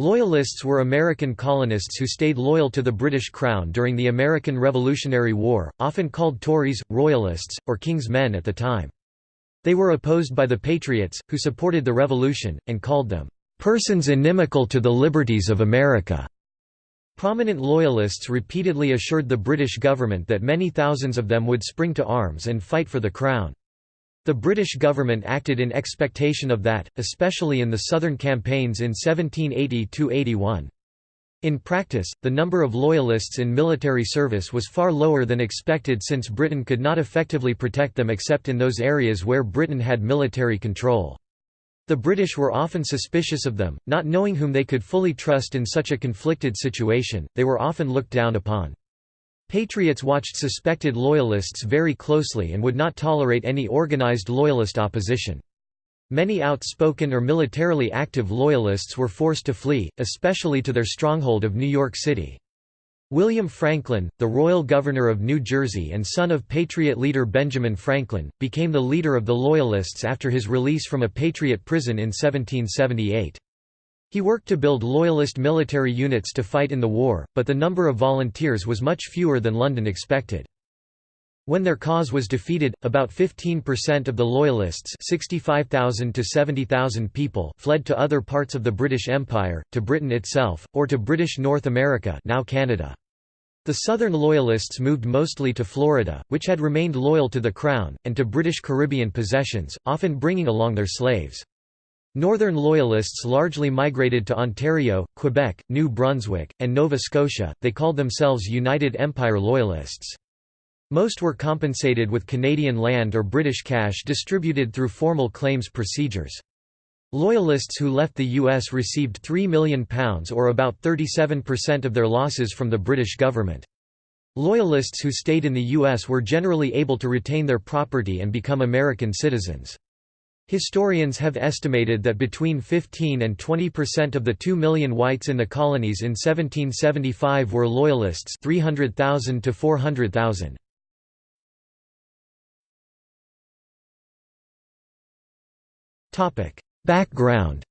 Loyalists were American colonists who stayed loyal to the British Crown during the American Revolutionary War, often called Tories, Royalists, or King's Men at the time. They were opposed by the Patriots, who supported the Revolution, and called them, "...persons inimical to the liberties of America." Prominent Loyalists repeatedly assured the British government that many thousands of them would spring to arms and fight for the Crown. The British government acted in expectation of that, especially in the southern campaigns in 1780–81. In practice, the number of Loyalists in military service was far lower than expected since Britain could not effectively protect them except in those areas where Britain had military control. The British were often suspicious of them, not knowing whom they could fully trust in such a conflicted situation, they were often looked down upon. Patriots watched suspected Loyalists very closely and would not tolerate any organized Loyalist opposition. Many outspoken or militarily active Loyalists were forced to flee, especially to their stronghold of New York City. William Franklin, the royal governor of New Jersey and son of Patriot leader Benjamin Franklin, became the leader of the Loyalists after his release from a Patriot prison in 1778. He worked to build Loyalist military units to fight in the war, but the number of volunteers was much fewer than London expected. When their cause was defeated, about 15% of the Loyalists 65,000 to 70,000 people fled to other parts of the British Empire, to Britain itself, or to British North America now Canada. The Southern Loyalists moved mostly to Florida, which had remained loyal to the Crown, and to British Caribbean possessions, often bringing along their slaves. Northern Loyalists largely migrated to Ontario, Quebec, New Brunswick, and Nova Scotia, they called themselves United Empire Loyalists. Most were compensated with Canadian land or British cash distributed through formal claims procedures. Loyalists who left the U.S. received £3 million or about 37% of their losses from the British government. Loyalists who stayed in the U.S. were generally able to retain their property and become American citizens. Historians have estimated that between 15 and 20 percent of the 2 million whites in the colonies in 1775 were Loyalists 300,000 to 400,000. Background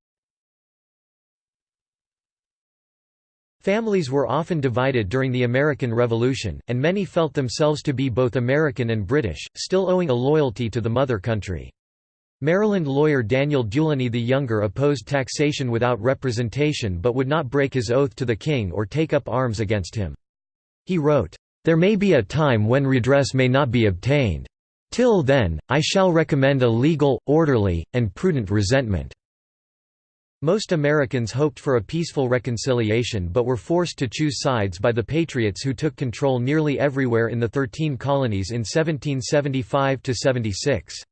Families were often divided during the American Revolution, and many felt themselves to be both American and British, still owing a loyalty to the mother country. Maryland lawyer Daniel Dulany the Younger opposed taxation without representation but would not break his oath to the king or take up arms against him. He wrote, "...there may be a time when redress may not be obtained. Till then, I shall recommend a legal, orderly, and prudent resentment." Most Americans hoped for a peaceful reconciliation but were forced to choose sides by the Patriots who took control nearly everywhere in the Thirteen Colonies in 1775–76.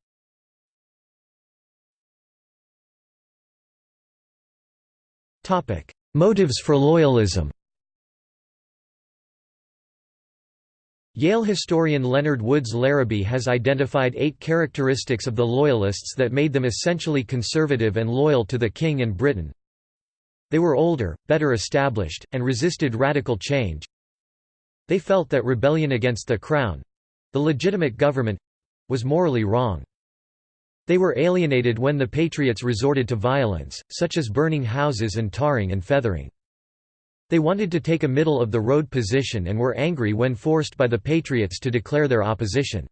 Motives for loyalism Yale historian Leonard Woods Labaree has identified eight characteristics of the Loyalists that made them essentially conservative and loyal to the King and Britain. They were older, better established, and resisted radical change. They felt that rebellion against the Crown—the legitimate government—was morally wrong. They were alienated when the Patriots resorted to violence, such as burning houses and tarring and feathering. They wanted to take a middle-of-the-road position and were angry when forced by the Patriots to declare their opposition.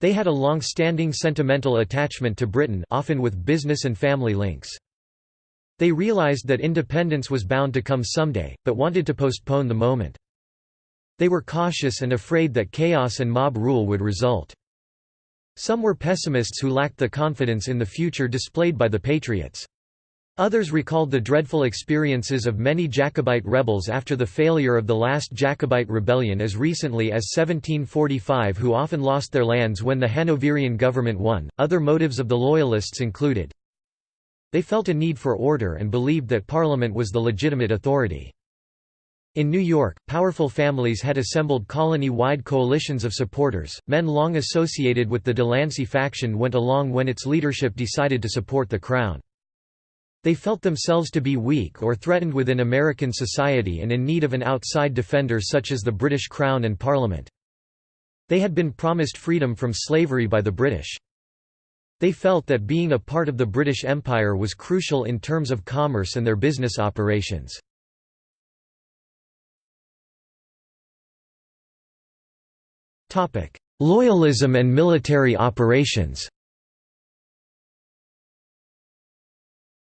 They had a long-standing sentimental attachment to Britain often with business and family links. They realized that independence was bound to come someday, but wanted to postpone the moment. They were cautious and afraid that chaos and mob rule would result. Some were pessimists who lacked the confidence in the future displayed by the Patriots. Others recalled the dreadful experiences of many Jacobite rebels after the failure of the last Jacobite rebellion as recently as 1745 who often lost their lands when the Hanoverian government won. Other motives of the Loyalists included they felt a need for order and believed that Parliament was the legitimate authority. In New York, powerful families had assembled colony-wide coalitions of supporters. Men long associated with the Delancey faction went along when its leadership decided to support the Crown. They felt themselves to be weak or threatened within American society and in need of an outside defender such as the British Crown and Parliament. They had been promised freedom from slavery by the British. They felt that being a part of the British Empire was crucial in terms of commerce and their business operations. Loyalism and military operations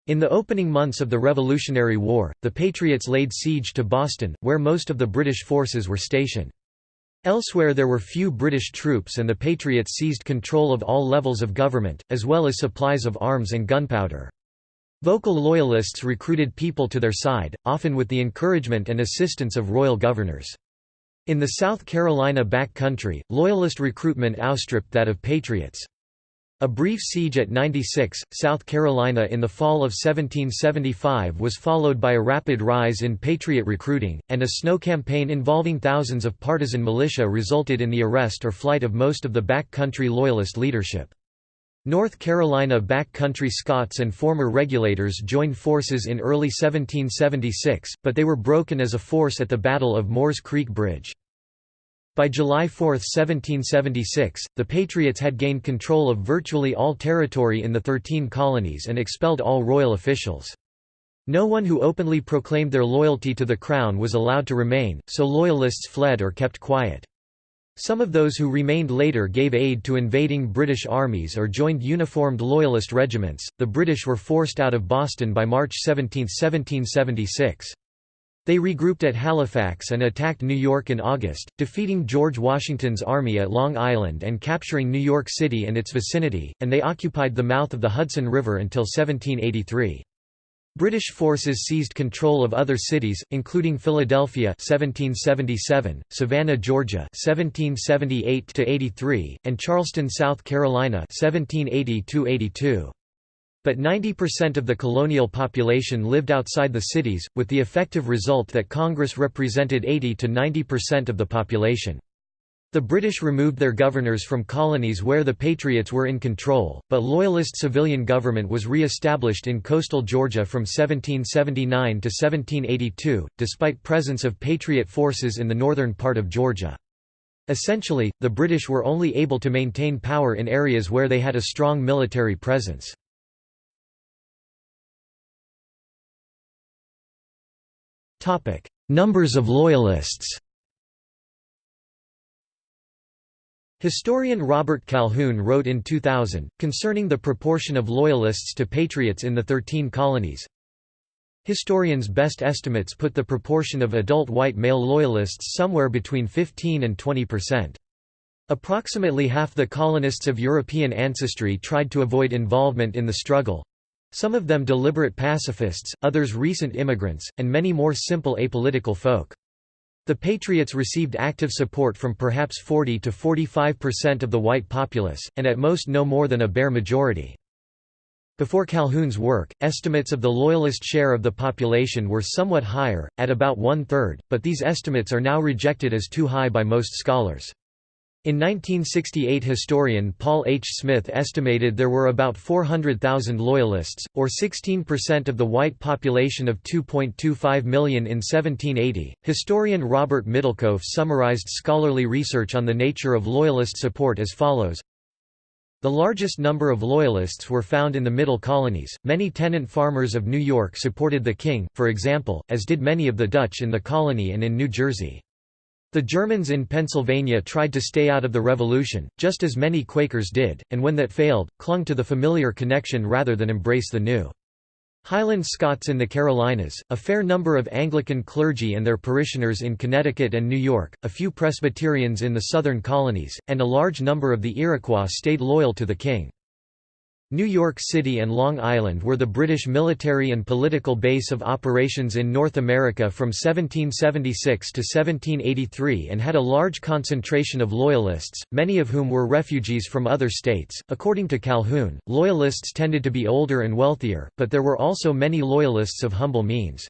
In the opening months of the Revolutionary War, the Patriots laid siege to Boston, where most of the British forces were stationed. Elsewhere there were few British troops and the Patriots seized control of all levels of government, as well as supplies of arms and gunpowder. Vocal Loyalists recruited people to their side, often with the encouragement and assistance of royal governors. In the South Carolina backcountry, Loyalist recruitment outstripped that of Patriots. A brief siege at 96, South Carolina in the fall of 1775 was followed by a rapid rise in Patriot recruiting, and a snow campaign involving thousands of partisan militia resulted in the arrest or flight of most of the backcountry Loyalist leadership. North Carolina backcountry Scots and former regulators joined forces in early 1776, but they were broken as a force at the Battle of Moores Creek Bridge. By July 4, 1776, the Patriots had gained control of virtually all territory in the Thirteen Colonies and expelled all royal officials. No one who openly proclaimed their loyalty to the Crown was allowed to remain, so Loyalists fled or kept quiet. Some of those who remained later gave aid to invading British armies or joined uniformed Loyalist regiments. The British were forced out of Boston by March 17, 1776. They regrouped at Halifax and attacked New York in August, defeating George Washington's army at Long Island and capturing New York City and its vicinity, and they occupied the mouth of the Hudson River until 1783. British forces seized control of other cities, including Philadelphia 1777, Savannah, Georgia 1778–83, and Charleston, South Carolina 1780 -82 but 90% of the colonial population lived outside the cities, with the effective result that Congress represented 80 to 90% of the population. The British removed their governors from colonies where the Patriots were in control, but Loyalist civilian government was re-established in coastal Georgia from 1779 to 1782, despite presence of Patriot forces in the northern part of Georgia. Essentially, the British were only able to maintain power in areas where they had a strong military presence. Numbers of Loyalists. Historian Robert Calhoon wrote in 2000, concerning the proportion of Loyalists to Patriots in the Thirteen Colonies. Historians' best estimates put the proportion of adult white male Loyalists somewhere between 15 and 20 percent. Approximately half the colonists of European ancestry tried to avoid involvement in the struggle, some of them deliberate pacifists, others recent immigrants, and many more simple apolitical folk. The Patriots received active support from perhaps 40 to 45% of the white populace, and at most no more than a bare majority. Before Calhoon's work, estimates of the Loyalist share of the population were somewhat higher, at about one-third, but these estimates are now rejected as too high by most scholars. In 1968 historian Paul H. Smith estimated there were about 400,000 Loyalists, or 16% of the white population of 2.25 million in 1780. Historian Robert Middlekauff summarized scholarly research on the nature of Loyalist support as follows. The largest number of Loyalists were found in the Middle Colonies. Many tenant farmers of New York supported the king, for example, as did many of the Dutch in the colony and in New Jersey. The Germans in Pennsylvania tried to stay out of the Revolution, just as many Quakers did, and when that failed, clung to the familiar connection rather than embrace the new. Highland Scots in the Carolinas, a fair number of Anglican clergy and their parishioners in Connecticut and New York, a few Presbyterians in the southern colonies, and a large number of the Iroquois stayed loyal to the king. New York City and Long Island were the British military and political base of operations in North America from 1776 to 1783 and had a large concentration of Loyalists, many of whom were refugees from other states. According to Calhoon, Loyalists tended to be older and wealthier, but there were also many Loyalists of humble means.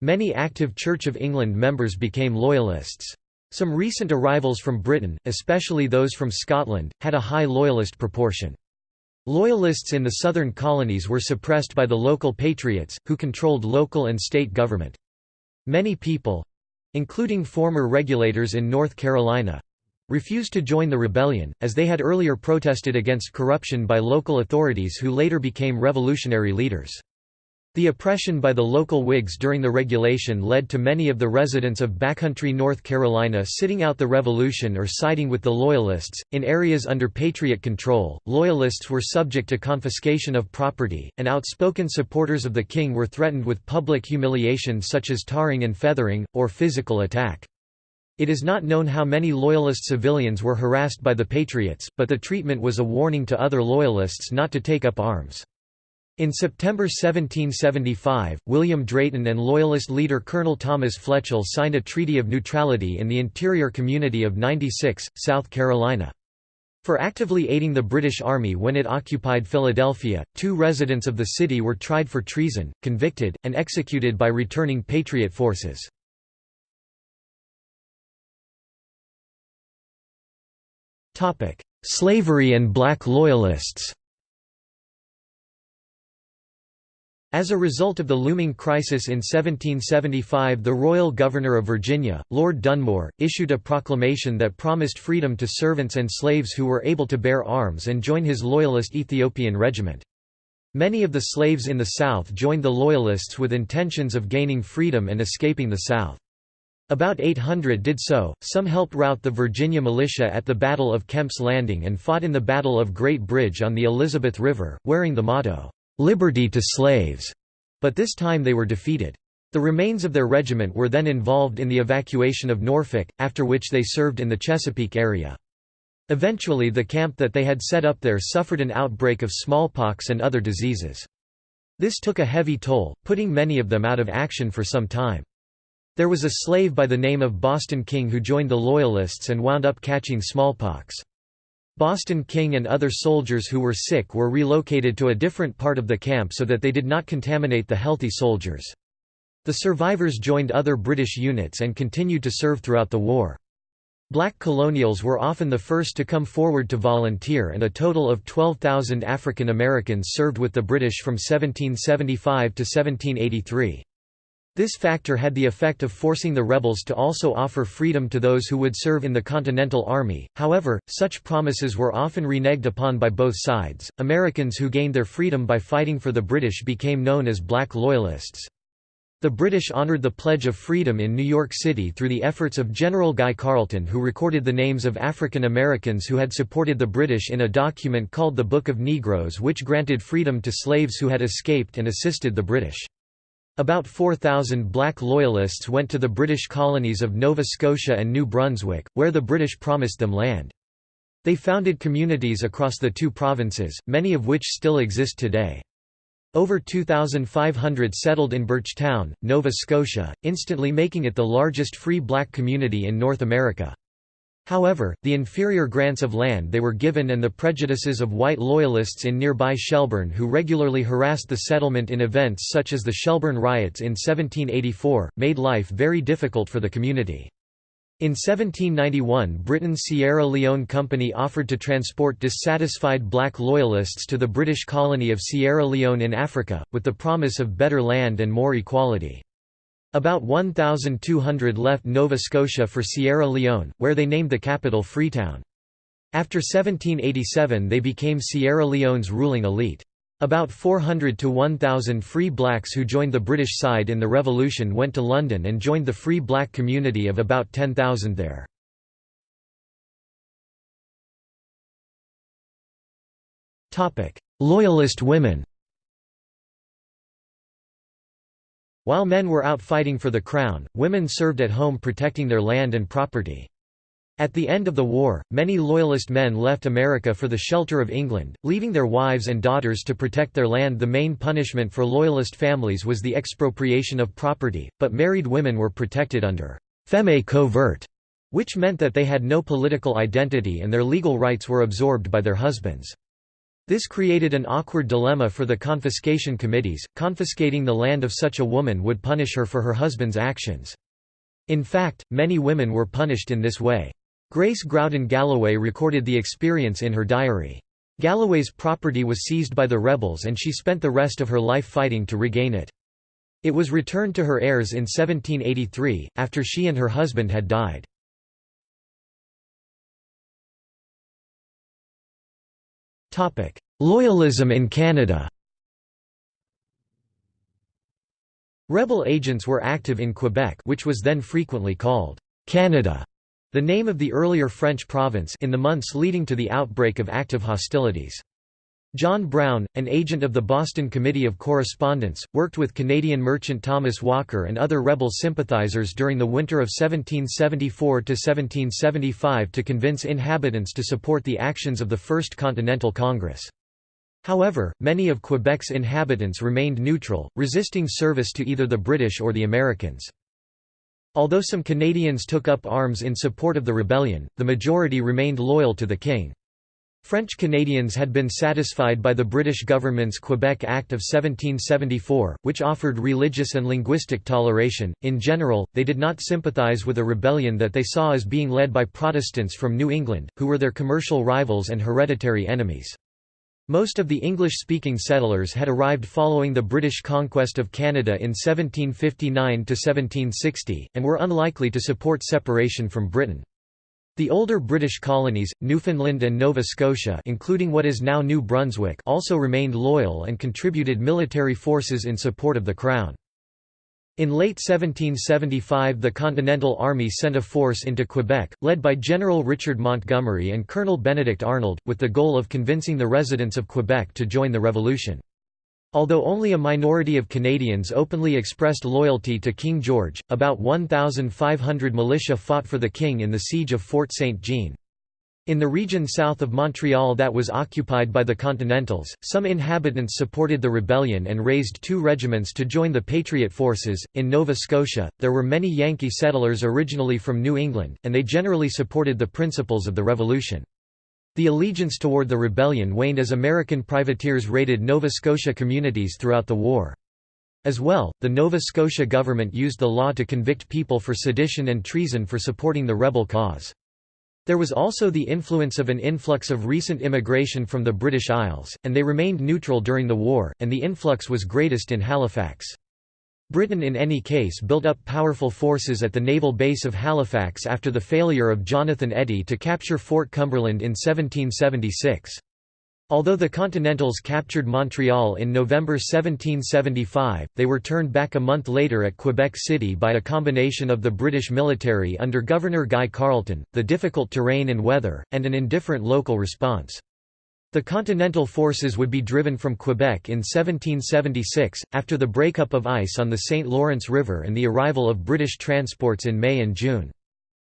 Many active Church of England members became Loyalists. Some recent arrivals from Britain, especially those from Scotland, had a high Loyalist proportion. Loyalists in the southern colonies were suppressed by the local patriots, who controlled local and state government. Many people—including former regulators in North Carolina, refused to join the rebellion, as they had earlier protested against corruption by local authorities who later became revolutionary leaders. The oppression by the local Whigs during the regulation led to many of the residents of backcountry North Carolina sitting out the revolution or siding with the Loyalists. In areas under Patriot control, Loyalists were subject to confiscation of property, and outspoken supporters of the king were threatened with public humiliation such as tarring and feathering, or physical attack. It is not known how many Loyalist civilians were harassed by the Patriots, but the treatment was a warning to other Loyalists not to take up arms. In September 1775, William Drayton and Loyalist leader Colonel Thomas Fletchall signed a Treaty of Neutrality in the interior community of 96, South Carolina. For actively aiding the British Army when it occupied Philadelphia, two residents of the city were tried for treason, convicted, and executed by returning Patriot forces. Slavery and black Loyalists As a result of the looming crisis in 1775 the royal governor of Virginia, Lord Dunmore, issued a proclamation that promised freedom to servants and slaves who were able to bear arms and join his loyalist Ethiopian regiment. Many of the slaves in the South joined the Loyalists with intentions of gaining freedom and escaping the South. About 800 did so, some helped rout the Virginia militia at the Battle of Kemp's Landing and fought in the Battle of Great Bridge on the Elizabeth River, wearing the motto, liberty to slaves, but this time they were defeated. The remains of their regiment were then involved in the evacuation of Norfolk, after which they served in the Chesapeake area. Eventually the camp that they had set up there suffered an outbreak of smallpox and other diseases. This took a heavy toll, putting many of them out of action for some time. There was a slave by the name of Boston King who joined the Loyalists and wound up catching smallpox. Boston King and other soldiers who were sick were relocated to a different part of the camp so that they did not contaminate the healthy soldiers. The survivors joined other British units and continued to serve throughout the war. Black colonials were often the first to come forward to volunteer and a total of 12,000 African Americans served with the British from 1775 to 1783. This factor had the effect of forcing the rebels to also offer freedom to those who would serve in the Continental Army, however, such promises were often reneged upon by both sides. Americans who gained their freedom by fighting for the British became known as Black Loyalists. The British honoured the Pledge of Freedom in New York City through the efforts of General Guy Carleton who recorded the names of African Americans who had supported the British in a document called the Book of Negroes which granted freedom to slaves who had escaped and assisted the British. About 4,000 black Loyalists went to the British colonies of Nova Scotia and New Brunswick, where the British promised them land. They founded communities across the two provinces, many of which still exist today. Over 2,500 settled in Birchtown, Nova Scotia, instantly making it the largest free black community in North America. However, the inferior grants of land they were given and the prejudices of white loyalists in nearby Shelburne who regularly harassed the settlement in events such as the Shelburne riots in 1784, made life very difficult for the community. In 1791 Britain's Sierra Leone Company offered to transport dissatisfied black loyalists to the British colony of Sierra Leone in Africa, with the promise of better land and more equality. About 1,200 left Nova Scotia for Sierra Leone, where they named the capital Freetown. After 1787 they became Sierra Leone's ruling elite. About 400 to 1,000 free blacks who joined the British side in the Revolution went to London and joined the free black community of about 10,000 there. Loyalist women While men were out fighting for the crown, women served at home protecting their land and property. At the end of the war, many Loyalist men left America for the shelter of England, leaving their wives and daughters to protect their land. The main punishment for Loyalist families was the expropriation of property, but married women were protected under feme covert, which meant that they had no political identity and their legal rights were absorbed by their husbands. This created an awkward dilemma for the confiscation committees, confiscating the land of such a woman would punish her for her husband's actions. In fact, many women were punished in this way. Grace Growden Galloway recorded the experience in her diary. Galloway's property was seized by the rebels and she spent the rest of her life fighting to regain it. It was returned to her heirs in 1783, after she and her husband had died. Loyalism in Canada Rebel agents were active in Quebec which was then frequently called Canada, the name of the earlier French province in the months leading to the outbreak of active hostilities. John Brown, an agent of the Boston Committee of Correspondence, worked with Canadian merchant Thomas Walker and other rebel sympathizers during the winter of 1774–1775 to convince inhabitants to support the actions of the First Continental Congress. However, many of Quebec's inhabitants remained neutral, resisting service to either the British or the Americans. Although some Canadians took up arms in support of the rebellion, the majority remained loyal to the king. French Canadians had been satisfied by the British government's Quebec Act of 1774, which offered religious and linguistic toleration. In general, they did not sympathise with a rebellion that they saw as being led by Protestants from New England, who were their commercial rivals and hereditary enemies. Most of the English-speaking settlers had arrived following the British conquest of Canada in 1759–1760, and were unlikely to support separation from Britain. The older British colonies, Newfoundland and Nova Scotia including what is now New Brunswick also remained loyal and contributed military forces in support of the Crown. In late 1775 the Continental Army sent a force into Quebec, led by General Richard Montgomery and Colonel Benedict Arnold, with the goal of convincing the residents of Quebec to join the revolution. Although only a minority of Canadians openly expressed loyalty to King George, about 1,500 militia fought for the king in the siege of Fort Saint-Jean. In the region south of Montreal that was occupied by the Continentals, some inhabitants supported the rebellion and raised two regiments to join the Patriot forces. In Nova Scotia, there were many Yankee settlers originally from New England, and they generally supported the principles of the Revolution. The allegiance toward the rebellion waned as American privateers raided Nova Scotia communities throughout the war. As well, the Nova Scotia government used the law to convict people for sedition and treason for supporting the rebel cause. There was also the influence of an influx of recent immigration from the British Isles, and they remained neutral during the war, and the influx was greatest in Halifax. Britain in any case built up powerful forces at the naval base of Halifax after the failure of Jonathan Eddy to capture Fort Cumberland in 1776. Although the Continentals captured Montreal in November 1775, they were turned back a month later at Quebec City by a combination of the British military under Governor Guy Carleton, the difficult terrain and weather, and an indifferent local response. The Continental forces would be driven from Quebec in 1776, after the breakup of ice on the St. Lawrence River and the arrival of British transports in May and June.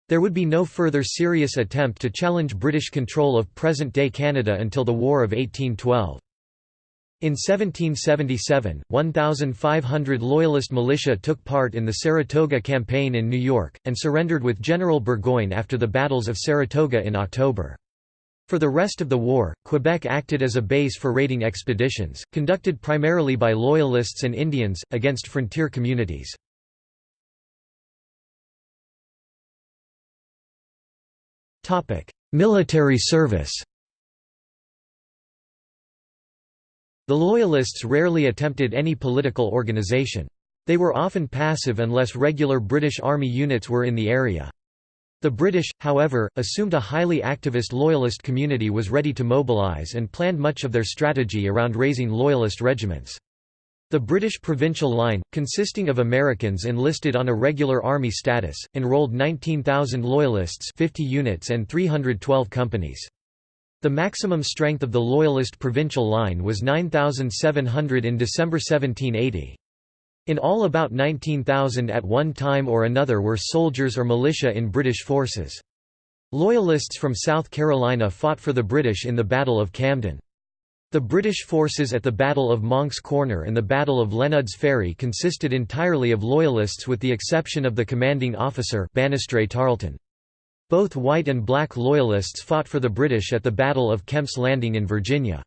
There would be no further serious attempt to challenge British control of present-day Canada until the War of 1812. In 1777, 1,500 Loyalist militia took part in the Saratoga Campaign in New York, and surrendered with General Burgoyne after the battles of Saratoga in October. For the rest of the war, Quebec acted as a base for raiding expeditions, conducted primarily by Loyalists and Indians, against frontier communities. Military service The Loyalists rarely attempted any political organization. They were often passive unless regular British Army units were in the area. The British, however, assumed a highly activist Loyalist community was ready to mobilise and planned much of their strategy around raising Loyalist regiments. The British Provincial Line, consisting of Americans enlisted on a regular army status, enrolled 19,000 Loyalists 50 units and 312 companies. The maximum strength of the Loyalist Provincial Line was 9,700 in December 1780. In all about 19,000 at one time or another were soldiers or militia in British forces. Loyalists from South Carolina fought for the British in the Battle of Camden. The British forces at the Battle of Moncks Corner and the Battle of Lenud's Ferry consisted entirely of Loyalists with the exception of the commanding officer Banastre Tarleton. Both white and black Loyalists fought for the British at the Battle of Kemp's Landing in Virginia.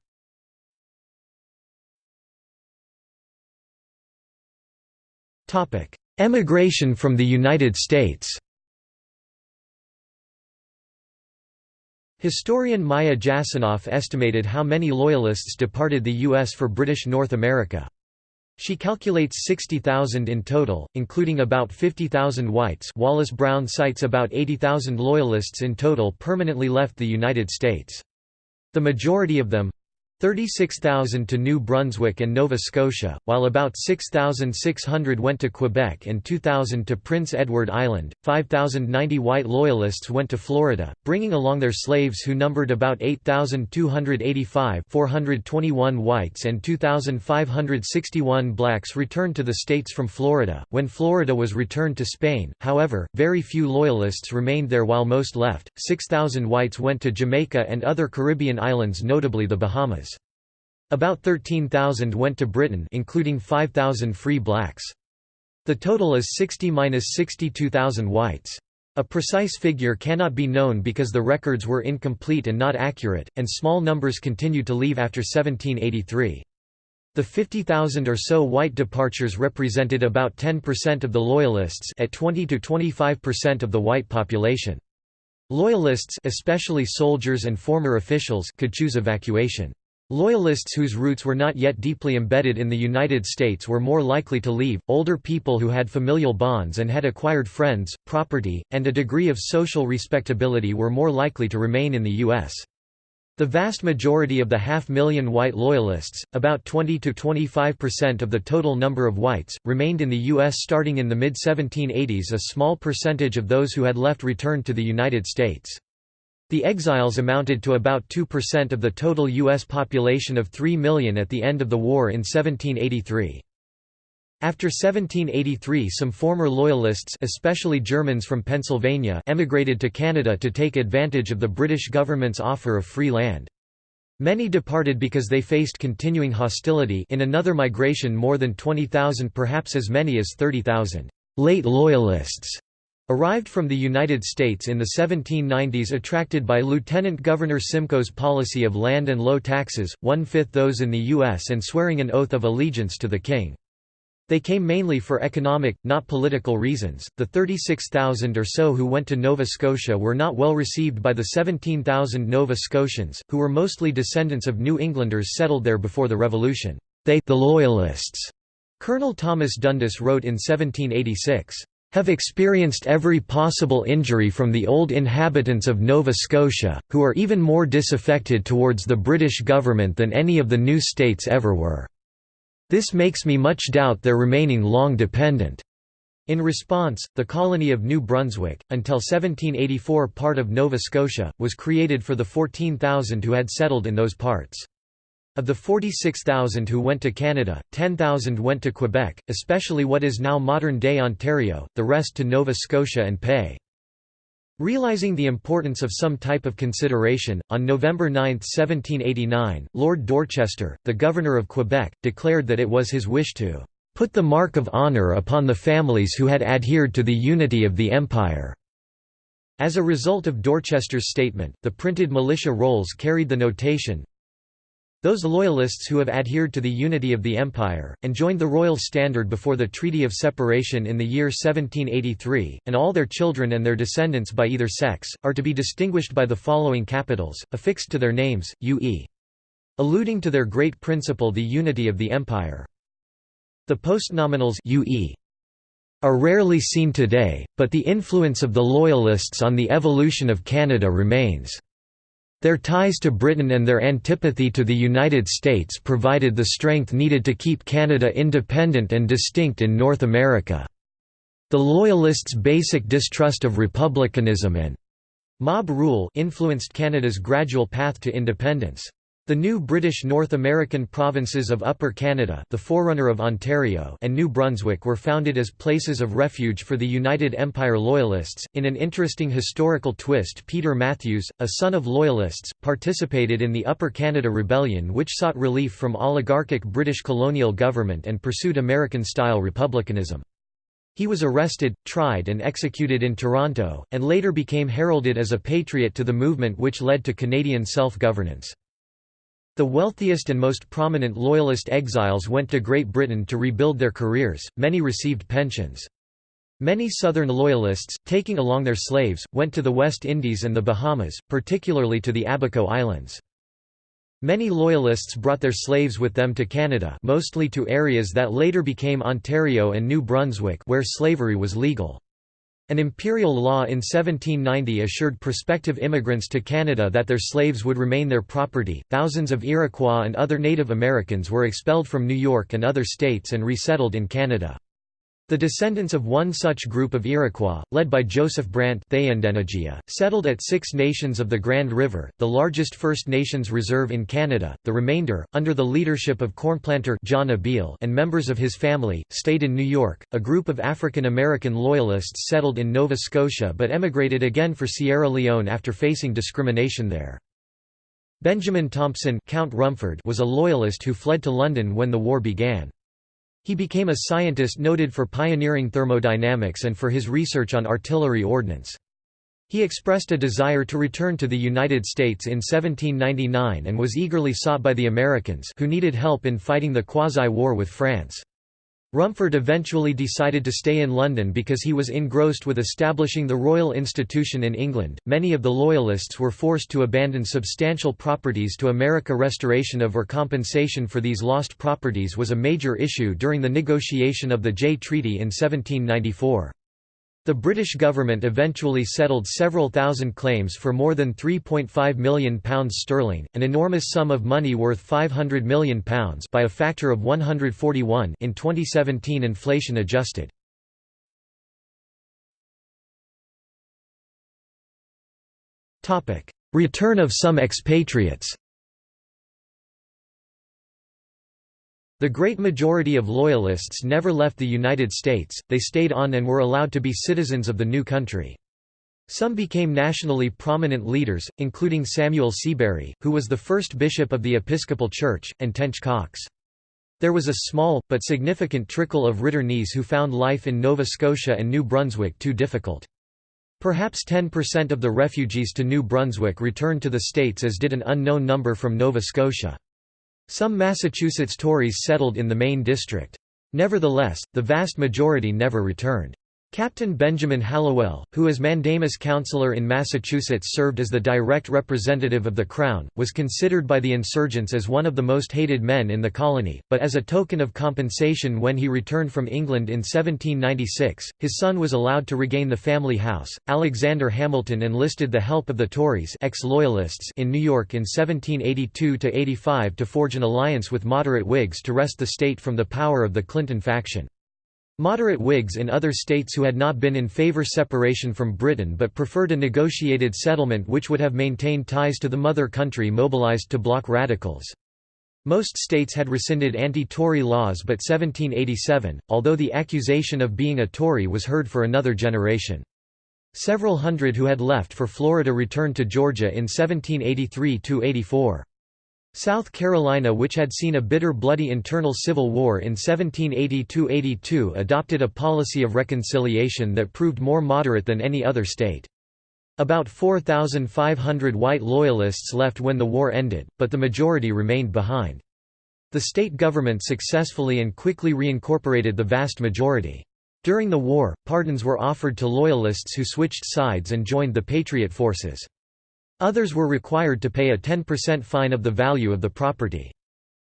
Emigration from the United States Historian Maya Jasanoff estimated how many Loyalists departed the U.S. for British North America. She calculates 60,000 in total, including about 50,000 whites Wallace Brown cites about 80,000 Loyalists in total permanently left the United States. The majority of them, 36,000 to New Brunswick and Nova Scotia, while about 6,600 went to Quebec and 2,000 to Prince Edward Island. 5,090 white Loyalists went to Florida, bringing along their slaves who numbered about 8,285 421 whites and 2,561 blacks returned to the states from Florida. When Florida was returned to Spain, however, very few Loyalists remained there while most left. 6,000 whites went to Jamaica and other Caribbean islands notably the Bahamas. About 13,000 went to Britain including 5,000 free blacks. The total is 60–62,000 whites. A precise figure cannot be known because the records were incomplete and not accurate, and small numbers continued to leave after 1783. The 50,000 or so white departures represented about 10% of the Loyalists at 20 to 25% of the white population. Loyalists especially soldiers and former officials could choose evacuation. Loyalists whose roots were not yet deeply embedded in the United States were more likely to leave, older people who had familial bonds and had acquired friends, property, and a degree of social respectability were more likely to remain in the U.S. The vast majority of the half-million white Loyalists, about 20 to 25% of the total number of whites, remained in the U.S. starting in the mid-1780s a small percentage of those who had left returned to the United States. The exiles amounted to about 2% of the total U.S. population of 3 million at the end of the war in 1783. After 1783 some former Loyalists especially Germans from Pennsylvania emigrated to Canada to take advantage of the British government's offer of free land. Many departed because they faced continuing hostility in another migration more than 20,000 perhaps as many as 30,000 late Loyalists Arrived from the United States in the 1790s attracted by Lieutenant Governor Simcoe's policy of land and low taxes, one-fifth those in the U.S. and swearing an oath of allegiance to the king. They came mainly for economic, not political reasons. The 36,000 or so who went to Nova Scotia were not well received by the 17,000 Nova Scotians, who were mostly descendants of New Englanders settled there before the Revolution. They the Loyalists, Colonel Thomas Dundas wrote in 1786 have experienced every possible injury from the old inhabitants of Nova Scotia, who are even more disaffected towards the British government than any of the new states ever were. This makes me much doubt their remaining long dependent. In response, the colony of New Brunswick, until 1784 part of Nova Scotia, was created for the 14,000 who had settled in those parts. Of the 46,000 who went to Canada, 10,000 went to Quebec, especially what is now modern-day Ontario, the rest to Nova Scotia and Pei. Realizing the importance of some type of consideration, on November 9, 1789, Lord Dorchester, the Governor of Quebec, declared that it was his wish to "...put the mark of honour upon the families who had adhered to the unity of the Empire." As a result of Dorchester's statement, the printed militia rolls carried the notation, those Loyalists who have adhered to the unity of the Empire, and joined the royal standard before the Treaty of Separation in the year 1783, and all their children and their descendants by either sex, are to be distinguished by the following capitals, affixed to their names, UE. Alluding to their great principle the unity of the Empire. The postnominals UE are rarely seen today, but the influence of the Loyalists on the evolution of Canada remains. Their ties to Britain and their antipathy to the United States provided the strength needed to keep Canada independent and distinct in North America. The Loyalists' basic distrust of republicanism and mob rule influenced Canada's gradual path to independence. The new British North American provinces of Upper Canada the forerunner of Ontario and New Brunswick were founded as places of refuge for the United Empire Loyalists. In an interesting historical twist Peter Matthews, a son of Loyalists, participated in the Upper Canada Rebellion which sought relief from oligarchic British colonial government and pursued American-style republicanism. He was arrested, tried and executed in Toronto, and later became heralded as a patriot to the movement which led to Canadian self-governance. The wealthiest and most prominent Loyalist exiles went to Great Britain to rebuild their careers, many received pensions. Many Southern Loyalists, taking along their slaves, went to the West Indies and the Bahamas, particularly to the Abaco Islands. Many Loyalists brought their slaves with them to Canada mostly to areas that later became Ontario and New Brunswick where slavery was legal. An imperial law in 1790 assured prospective immigrants to Canada that their slaves would remain their property. Thousands of Iroquois and other Native Americans were expelled from New York and other states and resettled in Canada. The descendants of one such group of Iroquois, led by Joseph Brant settled at Six Nations of the Grand River, the largest First Nations reserve in Canada. The remainder, under the leadership of cornplanter John Abeel and members of his family, stayed in New York. A group of African American Loyalists settled in Nova Scotia but emigrated again for Sierra Leone after facing discrimination there. Benjamin Thompson Count Rumford was a Loyalist who fled to London when the war began. He became a scientist noted for pioneering thermodynamics and for his research on artillery ordnance. He expressed a desire to return to the United States in 1799 and was eagerly sought by the Americans who needed help in fighting the quasi-war with France. Rumford eventually decided to stay in London because he was engrossed with establishing the Royal Institution in England. Many of the Loyalists were forced to abandon substantial properties to America. Restoration of or compensation for these lost properties was a major issue during the negotiation of the Jay Treaty in 1794. The British government eventually settled several thousand claims for more than £3.5 million sterling, an enormous sum of money worth £500 million by a factor of 141 in 2017 inflation adjusted. Return of some expatriates The great majority of Loyalists never left the United States, they stayed on and were allowed to be citizens of the new country. Some became nationally prominent leaders, including Samuel Seabury, who was the first bishop of the Episcopal Church, and Tench Coxe. There was a small, but significant trickle of Ritternees who found life in Nova Scotia and New Brunswick too difficult. Perhaps 10% of the refugees to New Brunswick returned to the States as did an unknown number from Nova Scotia. Some Massachusetts Tories settled in the Maine District. Nevertheless, the vast majority never returned. Captain Benjamin Hallowell, who as mandamus councillor in Massachusetts served as the direct representative of the Crown, was considered by the insurgents as one of the most hated men in the colony, but as a token of compensation when he returned from England in 1796, his son was allowed to regain the family house. Alexander Hamilton enlisted the help of the Tories ex-loyalists in New York in 1782–85 to forge an alliance with moderate Whigs to wrest the state from the power of the Clinton faction. Moderate Whigs in other states who had not been in favour separation from Britain but preferred a negotiated settlement which would have maintained ties to the mother country mobilised to block radicals. Most states had rescinded anti-Tory laws but 1787, although the accusation of being a Tory was heard for another generation. Several hundred who had left for Florida returned to Georgia in 1783–84. South Carolina which had seen a bitter bloody internal civil war in 1782–82 adopted a policy of reconciliation that proved more moderate than any other state. About 4,500 white Loyalists left when the war ended, but the majority remained behind. The state government successfully and quickly reincorporated the vast majority. During the war, pardons were offered to Loyalists who switched sides and joined the Patriot forces. Others were required to pay a 10% fine of the value of the property.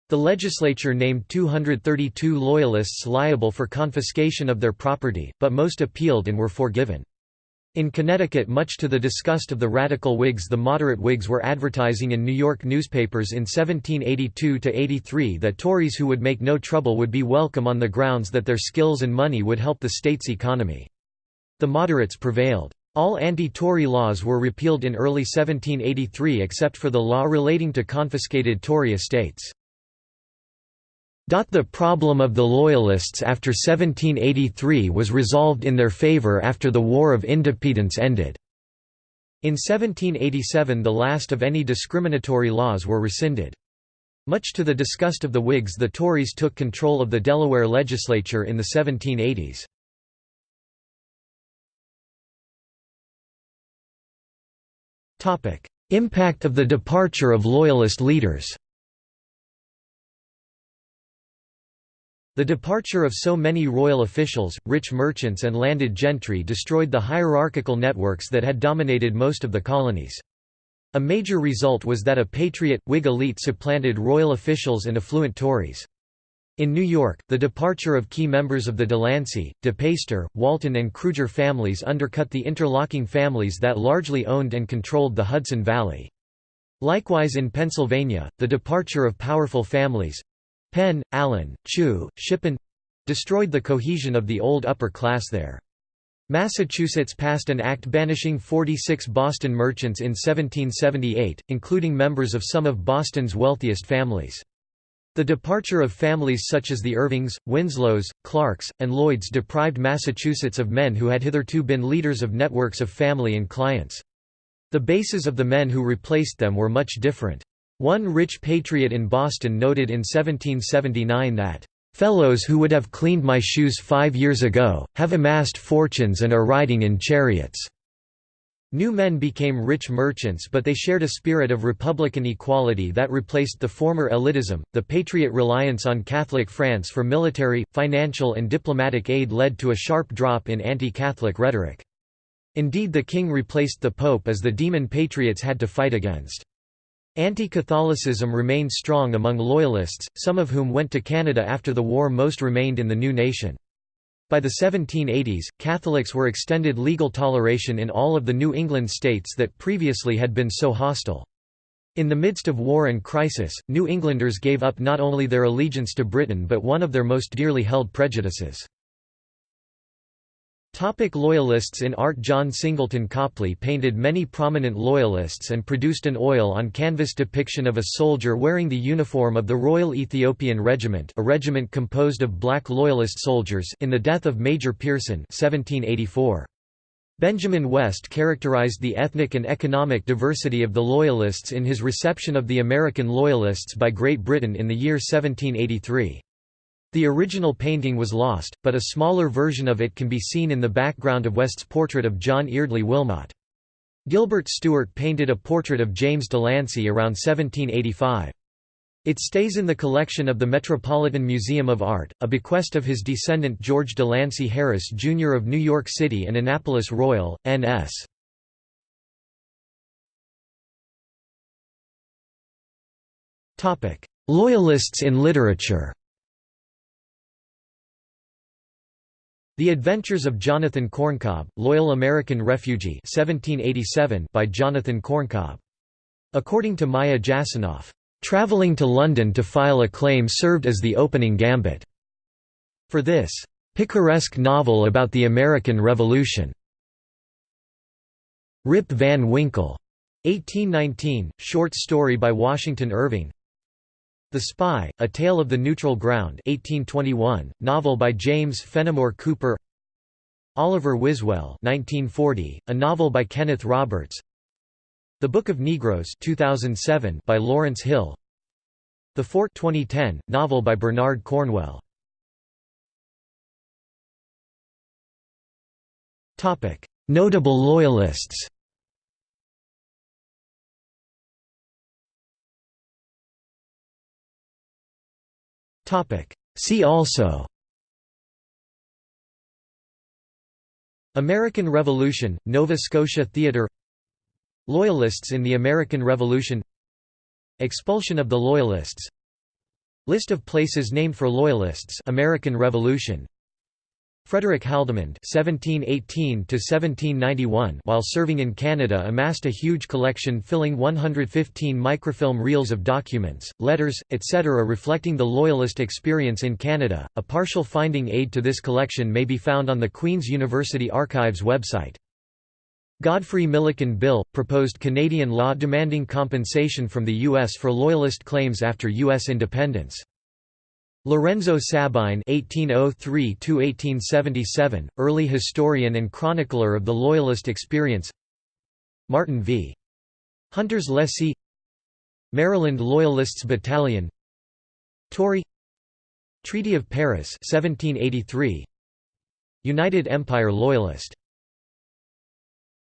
The legislature named 232 Loyalists liable for confiscation of their property, but most appealed and were forgiven. In Connecticut much to the disgust of the radical Whigs the moderate Whigs were advertising in New York newspapers in 1782–83 that Tories who would make no trouble would be welcome on the grounds that their skills and money would help the state's economy. The moderates prevailed. All anti-Tory laws were repealed in early 1783 except for the law relating to confiscated Tory estates. The problem of the Loyalists after 1783 was resolved in their favour after the War of Independence ended. In 1787 the last of any discriminatory laws were rescinded. Much to the disgust of the Whigs the Tories took control of the Delaware legislature in the 1780s. Impact of the departure of Loyalist leaders The departure of so many royal officials, rich merchants and landed gentry destroyed the hierarchical networks that had dominated most of the colonies. A major result was that a patriot, Whig elite supplanted royal officials and affluent Tories. In New York, the departure of key members of the Delancey, De Peyster, Walton and Cruger families undercut the interlocking families that largely owned and controlled the Hudson Valley. Likewise in Pennsylvania, the departure of powerful families—Penn, Allen, Chew, Shippen—destroyed the cohesion of the old upper class there. Massachusetts passed an act banishing 46 Boston merchants in 1778, including members of some of Boston's wealthiest families. The departure of families such as the Irvings, Winslows, Clarks, and Lloyds deprived Massachusetts of men who had hitherto been leaders of networks of family and clients. The bases of the men who replaced them were much different. One rich patriot in Boston noted in 1779 that, "...fellows who would have cleaned my shoes five years ago, have amassed fortunes and are riding in chariots." New men became rich merchants but they shared a spirit of republican equality that replaced the former elitism. The Patriot reliance on Catholic France for military, financial and diplomatic aid led to a sharp drop in anti-Catholic rhetoric. Indeed the king replaced the pope as the demon patriots had to fight against. Anti-Catholicism remained strong among loyalists, some of whom went to Canada after the war most remained in the new nation. By the 1780s, Catholics were extended legal toleration in all of the New England states that previously had been so hostile. In the midst of war and crisis, New Englanders gave up not only their allegiance to Britain but one of their most dearly held prejudices. Topic Loyalists In art John Singleton Copley painted many prominent Loyalists and produced an oil-on-canvas depiction of a soldier wearing the uniform of the Royal Ethiopian Regiment a regiment composed of black Loyalist soldiers in the death of Major Peirson 1784. Benjamin West characterized the ethnic and economic diversity of the Loyalists in his reception of the American Loyalists by Great Britain in the year 1783. The original painting was lost, but a smaller version of it can be seen in the background of West's portrait of John Eardley Wilmot. Gilbert Stuart painted a portrait of James Delancey around 1785. It stays in the collection of the Metropolitan Museum of Art, a bequest of his descendant George Delancey Harris Jr. of New York City and Annapolis Royal, N.S. Loyalists in literature The Adventures of Jonathan Corncob, Loyal American Refugee 1787 by Jonathan Corncob. According to Maya Jasanoff, "...traveling to London to file a claim served as the opening gambit." For this, "...picaresque novel about the American Revolution." Rip Van Winkle. 1819, short story by Washington Irving the Spy, A Tale of the Neutral Ground 1821, novel by James Fenimore Cooper Oliver Wiswell 1940, a novel by Kenneth Roberts The Book of Negroes 2007 by Lawrence Hill The Fort 2010, novel by Bernard Cornwell. Notable Loyalists See also. American Revolution, Nova Scotia Theatre Loyalists in the American Revolution. Expulsion of the Loyalists. List of places named for Loyalists American Revolution Frederick Haldimand (1718–1791), while serving in Canada, amassed a huge collection filling 115 microfilm reels of documents, letters, etc., reflecting the Loyalist experience in Canada. A partial finding aid to this collection may be found on the Queen's University Archives website. Godfrey Milliken Bill proposed Canadian law demanding compensation from the U.S. for Loyalist claims after U.S. independence. Lorenzo Sabine (1803–1877), early historian and chronicler of the Loyalist experience. Martin v. Hunters Lessee. Maryland Loyalists Battalion. Tory. Treaty of Paris 1783. United Empire Loyalist